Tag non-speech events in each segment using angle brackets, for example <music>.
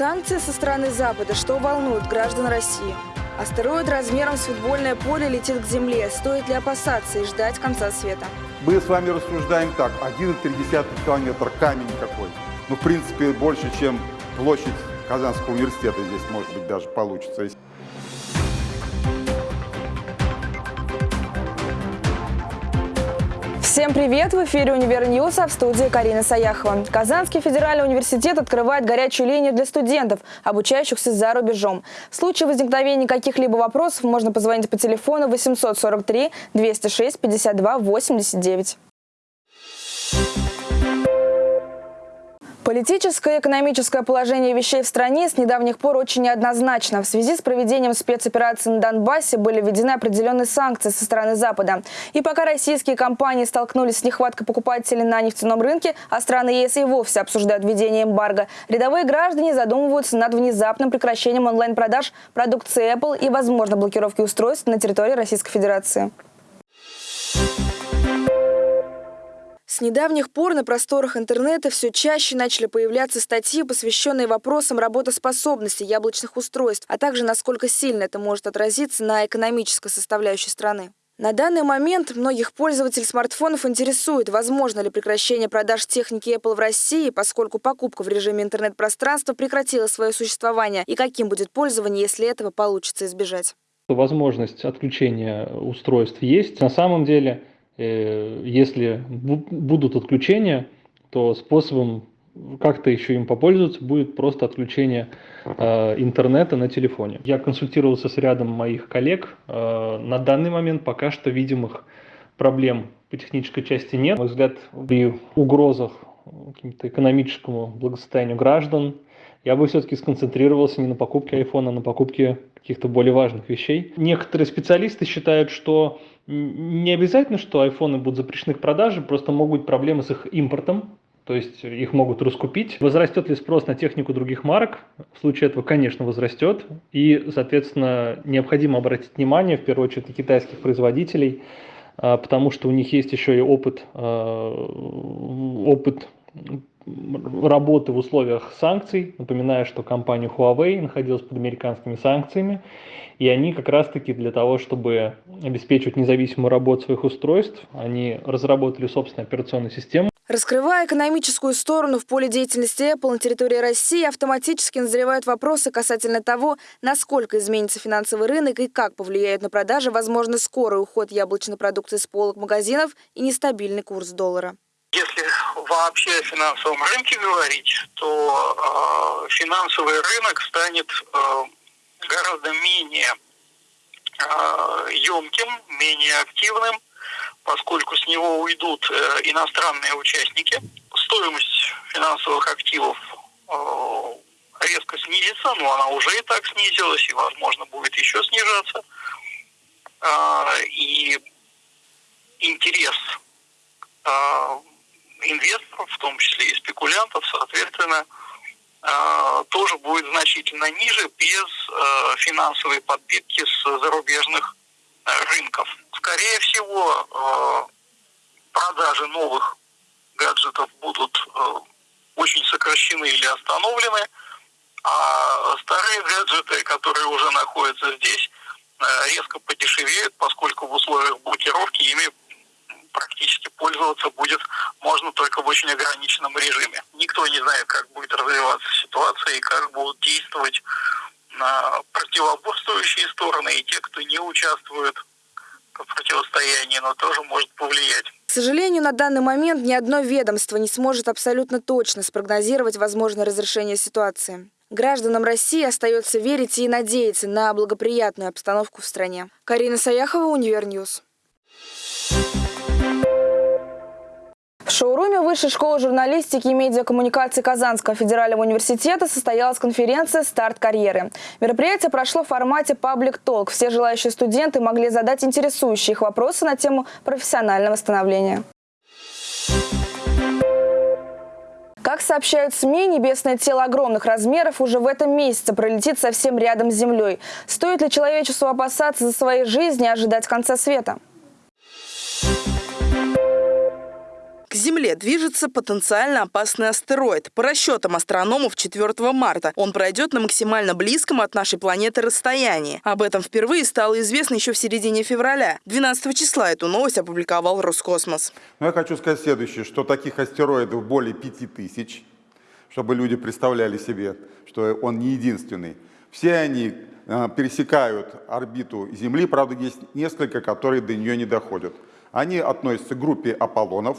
Санкции со стороны Запада, что волнует граждан России. Астероид размером с футбольное поле летит к Земле. Стоит ли опасаться и ждать конца света? Мы с вами рассуждаем так, 1,3 километр камень какой. Ну, в принципе, больше, чем площадь Казанского университета здесь, может быть, даже получится. Всем привет! В эфире «Univer News», а в студии Карина Саяхова. Казанский федеральный университет открывает горячую линию для студентов, обучающихся за рубежом. В случае возникновения каких-либо вопросов можно позвонить по телефону 843 206 52 89. Политическое и экономическое положение вещей в стране с недавних пор очень неоднозначно. В связи с проведением спецоперации на Донбассе были введены определенные санкции со стороны Запада. И пока российские компании столкнулись с нехваткой покупателей на нефтяном рынке, а страны ЕС и вовсе обсуждают введение эмбарго, рядовые граждане задумываются над внезапным прекращением онлайн-продаж продукции Apple и, возможно, блокировки устройств на территории Российской Федерации. С недавних пор на просторах интернета все чаще начали появляться статьи, посвященные вопросам работоспособности яблочных устройств, а также насколько сильно это может отразиться на экономической составляющей страны. На данный момент многих пользователей смартфонов интересует, возможно ли прекращение продаж техники Apple в России, поскольку покупка в режиме интернет-пространства прекратила свое существование, и каким будет пользование, если этого получится избежать. Возможность отключения устройств есть. На самом деле если будут отключения, то способом как-то еще им попользоваться будет просто отключение э, интернета на телефоне. Я консультировался с рядом моих коллег. Э, на данный момент пока что видимых проблем по технической части нет. На мой взгляд, при угрозах какому-то экономическому благосостоянию граждан я бы все-таки сконцентрировался не на покупке айфона, а на покупке каких-то более важных вещей. Некоторые специалисты считают, что не обязательно, что айфоны будут запрещены к продаже, просто могут быть проблемы с их импортом, то есть их могут раскупить. Возрастет ли спрос на технику других марок? В случае этого, конечно, возрастет. И, соответственно, необходимо обратить внимание, в первую очередь, на китайских производителей, а, потому что у них есть еще и опыт, а, опыт работы в условиях санкций. Напоминаю, что компания Huawei находилась под американскими санкциями, и они как раз-таки для того, чтобы обеспечивать независимую работу своих устройств, они разработали собственную операционную систему. Раскрывая экономическую сторону в поле деятельности Apple на территории России, автоматически назревают вопросы касательно того, насколько изменится финансовый рынок и как повлияет на продажи возможно скорый уход яблочной продукции с полок магазинов и нестабильный курс доллара. Если вообще о финансовом рынке говорить, то э, финансовый рынок станет э, гораздо менее э, емким, менее активным, поскольку с него уйдут э, иностранные участники. Стоимость финансовых активов э, резко снизится, но она уже и так снизилась, и, возможно, будет еще снижаться. Э, и интерес инвесторов, в том числе и спекулянтов, соответственно, э, тоже будет значительно ниже без э, финансовой подпитки с зарубежных э, рынков. Скорее всего, продажи новых гаджетов будут очень сокращены или остановлены, а старые гаджеты, которые уже находятся здесь, резко подешевеют, поскольку в условиях блокировки ими практически пользоваться будет можно только в очень ограниченном режиме. Никто не знает, как будет развиваться ситуация и как будут действовать на противоборствующие стороны и те, кто не участвует в противостоянии, но тоже может повлиять. К сожалению, на данный момент ни одно ведомство не сможет абсолютно точно спрогнозировать возможное разрешение ситуации. Гражданам России остается верить и надеяться на благоприятную обстановку в стране. Карина Саяхова, Univer News. В шоуруме Высшей школы журналистики и медиакоммуникации Казанского федерального университета состоялась конференция «Старт карьеры». Мероприятие прошло в формате Talk. Все желающие студенты могли задать интересующие их вопросы на тему профессионального становления. Как сообщают СМИ, небесное тело огромных размеров уже в этом месяце пролетит совсем рядом с Землей. Стоит ли человечеству опасаться за своей жизни и ожидать конца света? Земле движется потенциально опасный астероид. По расчетам астрономов 4 марта он пройдет на максимально близком от нашей планеты расстоянии. Об этом впервые стало известно еще в середине февраля. 12 числа эту новость опубликовал Роскосмос. Но я хочу сказать следующее, что таких астероидов более 5000, чтобы люди представляли себе, что он не единственный. Все они э, пересекают орбиту Земли, правда, есть несколько, которые до нее не доходят. Они относятся к группе Аполлонов,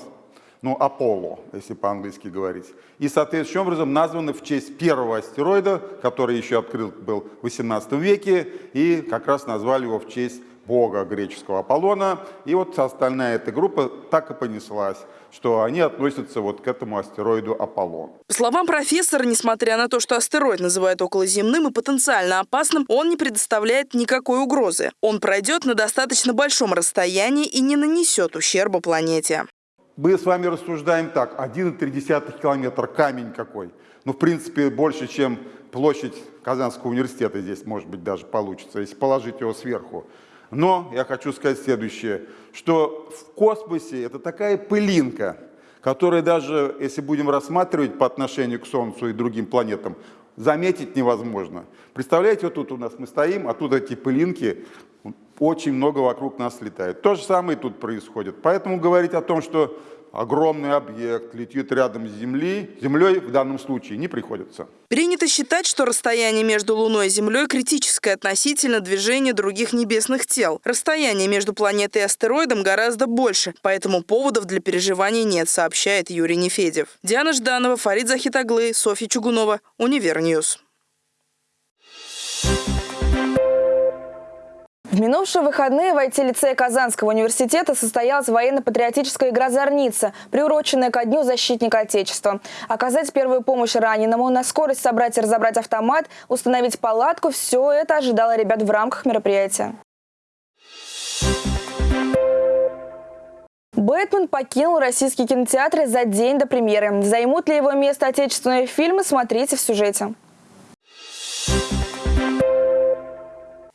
ну, Аполло, если по-английски говорить. И, соответствующим образом, названы в честь первого астероида, который еще открыт был в 18 веке, и как раз назвали его в честь бога греческого Аполлона. И вот остальная эта группа так и понеслась, что они относятся вот к этому астероиду Аполлон. По словам профессора, несмотря на то, что астероид называют околоземным и потенциально опасным, он не предоставляет никакой угрозы. Он пройдет на достаточно большом расстоянии и не нанесет ущерба планете. Мы с вами рассуждаем так, 1,3 километр, камень какой. Ну, в принципе, больше, чем площадь Казанского университета здесь, может быть, даже получится, если положить его сверху. Но я хочу сказать следующее, что в космосе это такая пылинка, которая даже, если будем рассматривать по отношению к Солнцу и другим планетам, заметить невозможно. Представляете, вот тут у нас мы стоим, а тут эти пылинки, очень много вокруг нас летает. То же самое тут происходит. Поэтому говорить о том, что огромный объект летит рядом с Землей, Землей в данном случае не приходится. Принято считать, что расстояние между Луной и Землей критическое относительно движения других небесных тел. Расстояние между планетой и астероидом гораздо больше, поэтому поводов для переживаний нет, сообщает Юрий Нефедьев. Диана Жданова, Фарид Захит оглы, Софья Чугунова, Univer News. В минувшие выходные в IT-лицее Казанского университета состоялась военно-патриотическая игра «Зорница», приуроченная ко Дню защитника Отечества. Оказать первую помощь раненому, на скорость собрать и разобрать автомат, установить палатку – все это ожидало ребят в рамках мероприятия. Бэтмен покинул российские кинотеатры за день до премьеры. Займут ли его место отечественные фильмы, смотрите в сюжете.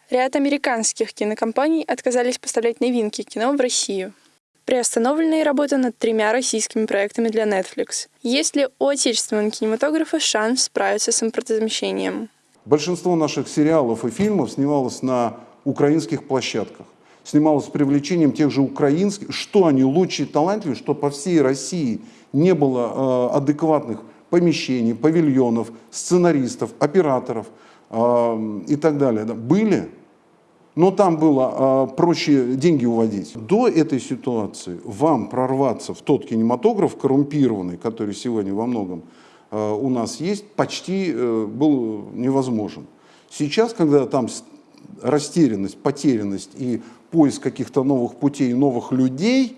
Ряд американских кинокомпаний отказались поставлять новинки кино в Россию. Приостановлена и работа над тремя российскими проектами для Netflix. Есть ли у отечественного кинематографа шанс справиться с импортозамещением? Большинство наших сериалов и фильмов снималось на украинских площадках. Снималось с привлечением тех же украинских, что они лучше и талантливее, что по всей России не было э, адекватных помещений, павильонов, сценаристов, операторов и так далее. Были, но там было э, проще деньги уводить. До этой ситуации вам прорваться в тот кинематограф коррумпированный, который сегодня во многом э, у нас есть, почти э, был невозможен. Сейчас, когда там растерянность, потерянность и поиск каких-то новых путей, новых людей,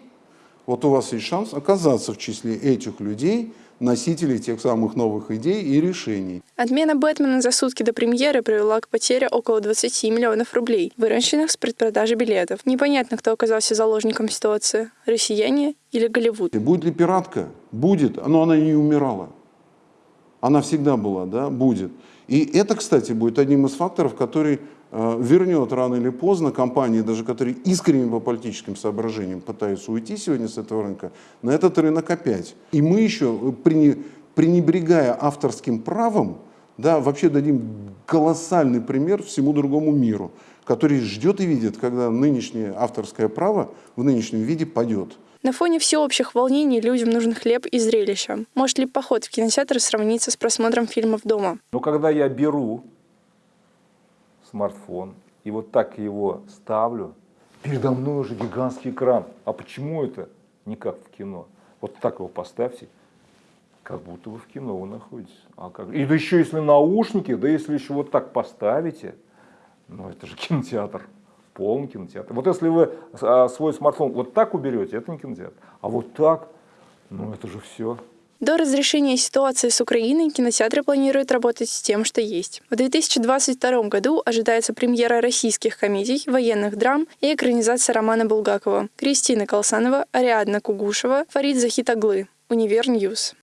вот у вас есть шанс оказаться в числе этих людей – носителей тех самых новых идей и решений. Отмена «Бэтмена» за сутки до премьеры привела к потере около 20 миллионов рублей, выращенных с предпродажи билетов. Непонятно, кто оказался заложником ситуации – россияне или Голливуд. Будет ли пиратка? Будет, но она не умирала. Она всегда была, да, будет. И это, кстати, будет одним из факторов, который вернет рано или поздно компании, даже которые искренне по политическим соображениям пытаются уйти сегодня с этого рынка, на этот рынок опять. И мы еще, пренебрегая авторским правом, да, вообще дадим колоссальный пример всему другому миру, который ждет и видит, когда нынешнее авторское право в нынешнем виде падет. На фоне всеобщих волнений людям нужен хлеб и зрелище. Может ли поход в кинотеатр сравниться с просмотром фильмов дома? Но когда я беру смартфон, и вот так его ставлю, передо мной уже гигантский экран. А почему это не как в кино? Вот так его поставьте, как будто вы в кино вы находитесь. А как? И да еще если наушники, да если еще вот так поставите, ну это же <laughs> кинотеатр, полный кинотеатр. Вот если вы а, свой смартфон вот так уберете, это не кинотеатр. А вот так, ну это же все. До разрешения ситуации с Украиной кинотеатры планируют работать с тем, что есть. В 2022 году ожидается премьера российских комедий, военных драм и экранизация романа Булгакова. Кристина Колсанова, Ариадна Кугушева, Фарид Захит оглы. Univer News.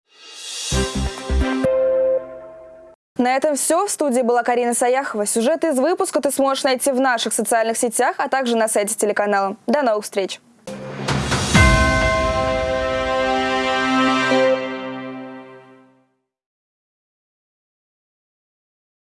На этом все. В студии была Карина Саяхова. Сюжеты из выпуска ты сможешь найти в наших социальных сетях, а также на сайте телеканала. До новых встреч!